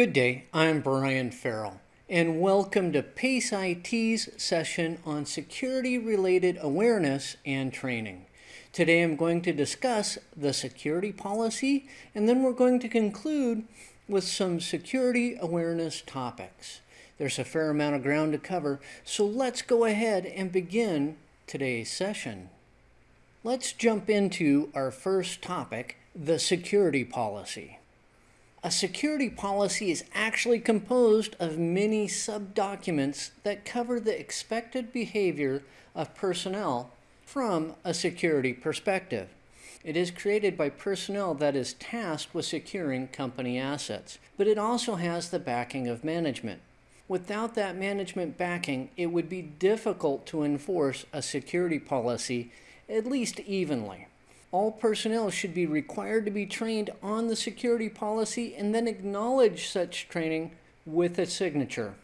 Good day, I'm Brian Farrell, and welcome to PACE IT's session on security related awareness and training. Today I'm going to discuss the security policy, and then we're going to conclude with some security awareness topics. There's a fair amount of ground to cover, so let's go ahead and begin today's session. Let's jump into our first topic, the security policy. A security policy is actually composed of many sub-documents that cover the expected behavior of personnel from a security perspective. It is created by personnel that is tasked with securing company assets, but it also has the backing of management. Without that management backing, it would be difficult to enforce a security policy at least evenly all personnel should be required to be trained on the security policy and then acknowledge such training with a signature.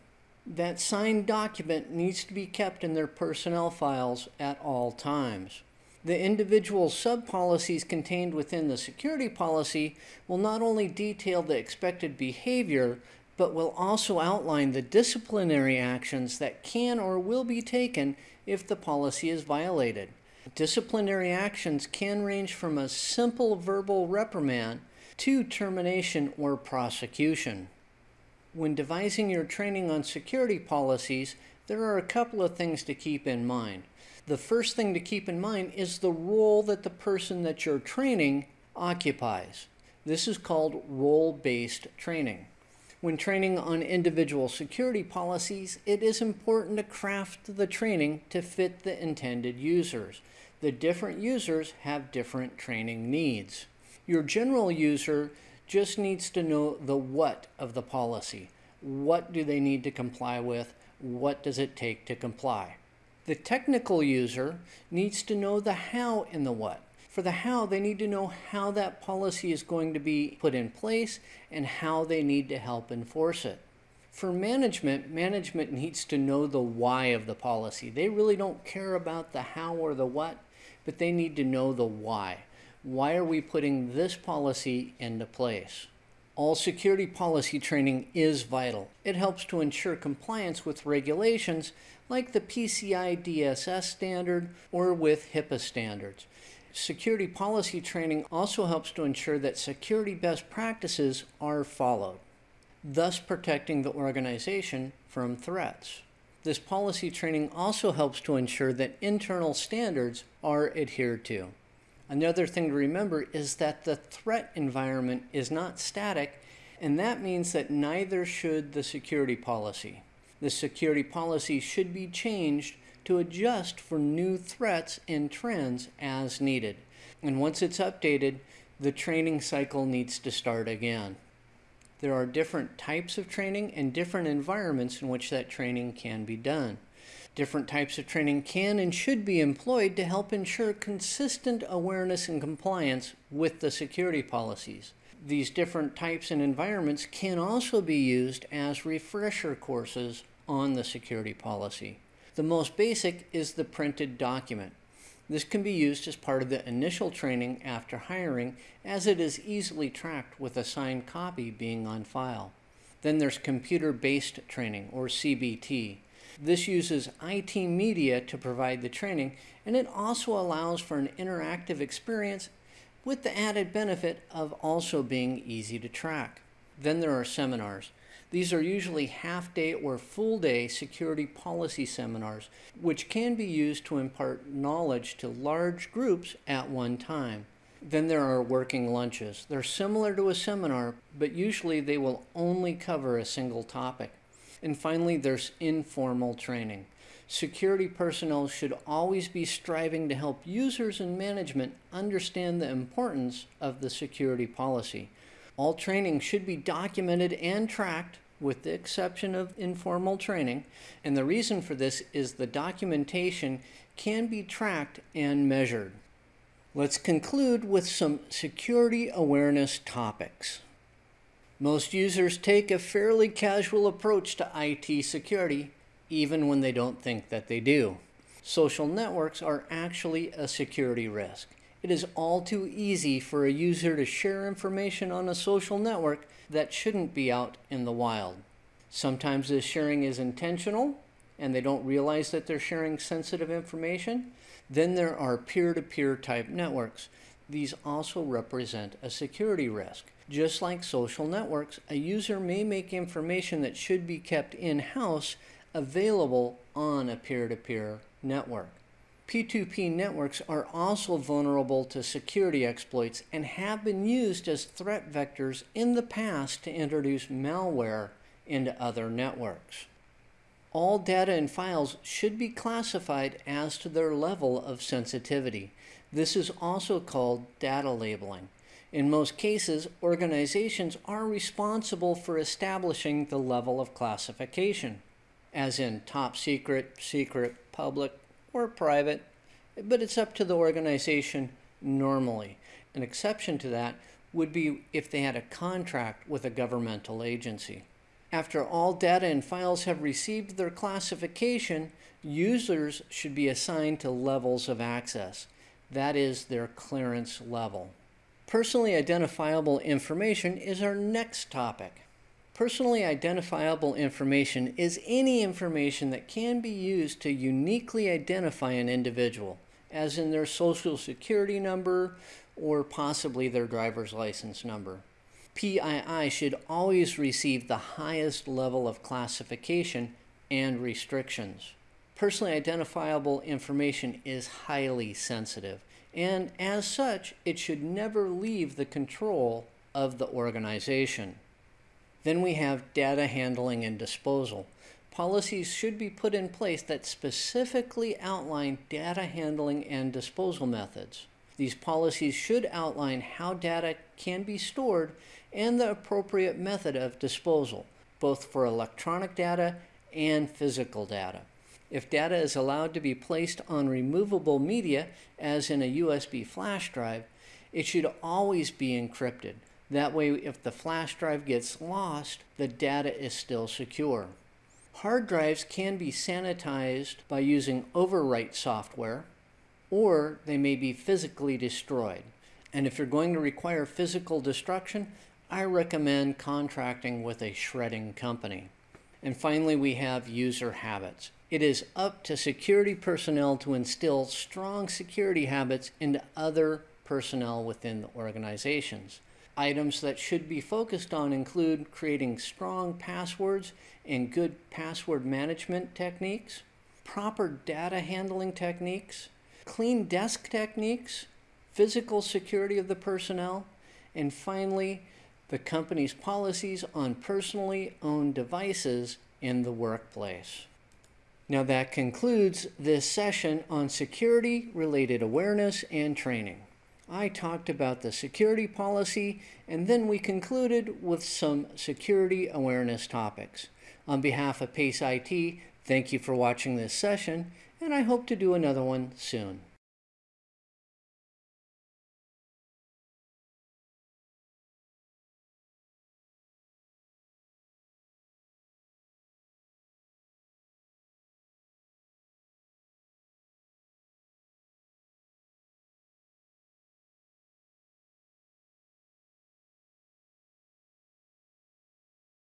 That signed document needs to be kept in their personnel files at all times. The individual sub-policies contained within the security policy will not only detail the expected behavior, but will also outline the disciplinary actions that can or will be taken if the policy is violated. Disciplinary actions can range from a simple verbal reprimand to termination or prosecution. When devising your training on security policies, there are a couple of things to keep in mind. The first thing to keep in mind is the role that the person that you're training occupies. This is called role-based training. When training on individual security policies, it is important to craft the training to fit the intended users the different users have different training needs. Your general user just needs to know the what of the policy. What do they need to comply with? What does it take to comply? The technical user needs to know the how and the what. For the how, they need to know how that policy is going to be put in place and how they need to help enforce it. For management, management needs to know the why of the policy. They really don't care about the how or the what but they need to know the why. Why are we putting this policy into place? All security policy training is vital. It helps to ensure compliance with regulations like the PCI DSS standard or with HIPAA standards. Security policy training also helps to ensure that security best practices are followed, thus protecting the organization from threats. This policy training also helps to ensure that internal standards are adhered to. Another thing to remember is that the threat environment is not static, and that means that neither should the security policy. The security policy should be changed to adjust for new threats and trends as needed. And once it's updated, the training cycle needs to start again. There are different types of training and different environments in which that training can be done. Different types of training can and should be employed to help ensure consistent awareness and compliance with the security policies. These different types and environments can also be used as refresher courses on the security policy. The most basic is the printed document. This can be used as part of the initial training after hiring as it is easily tracked with a signed copy being on file. Then there's computer-based training or CBT. This uses IT media to provide the training and it also allows for an interactive experience with the added benefit of also being easy to track. Then there are seminars. These are usually half-day or full-day security policy seminars, which can be used to impart knowledge to large groups at one time. Then there are working lunches. They're similar to a seminar, but usually they will only cover a single topic. And finally, there's informal training. Security personnel should always be striving to help users and management understand the importance of the security policy. All training should be documented and tracked with the exception of informal training. And the reason for this is the documentation can be tracked and measured. Let's conclude with some security awareness topics. Most users take a fairly casual approach to IT security, even when they don't think that they do. Social networks are actually a security risk. It is all too easy for a user to share information on a social network that shouldn't be out in the wild. Sometimes this sharing is intentional and they don't realize that they're sharing sensitive information. Then there are peer to peer type networks. These also represent a security risk. Just like social networks, a user may make information that should be kept in house available on a peer to peer network. P2P networks are also vulnerable to security exploits and have been used as threat vectors in the past to introduce malware into other networks. All data and files should be classified as to their level of sensitivity. This is also called data labeling. In most cases, organizations are responsible for establishing the level of classification, as in top secret, secret, public, or private, but it's up to the organization normally. An exception to that would be if they had a contract with a governmental agency. After all data and files have received their classification, users should be assigned to levels of access. That is their clearance level. Personally identifiable information is our next topic. Personally identifiable information is any information that can be used to uniquely identify an individual, as in their social security number or possibly their driver's license number. PII should always receive the highest level of classification and restrictions. Personally identifiable information is highly sensitive, and as such, it should never leave the control of the organization. Then we have data handling and disposal. Policies should be put in place that specifically outline data handling and disposal methods. These policies should outline how data can be stored and the appropriate method of disposal, both for electronic data and physical data. If data is allowed to be placed on removable media, as in a USB flash drive, it should always be encrypted. That way, if the flash drive gets lost, the data is still secure. Hard drives can be sanitized by using overwrite software, or they may be physically destroyed. And if you're going to require physical destruction, I recommend contracting with a shredding company. And finally, we have user habits. It is up to security personnel to instill strong security habits into other personnel within the organizations. Items that should be focused on include creating strong passwords and good password management techniques, proper data handling techniques, clean desk techniques, physical security of the personnel, and finally, the company's policies on personally owned devices in the workplace. Now that concludes this session on security related awareness and training. I talked about the security policy, and then we concluded with some security awareness topics. On behalf of PACE IT, thank you for watching this session, and I hope to do another one soon.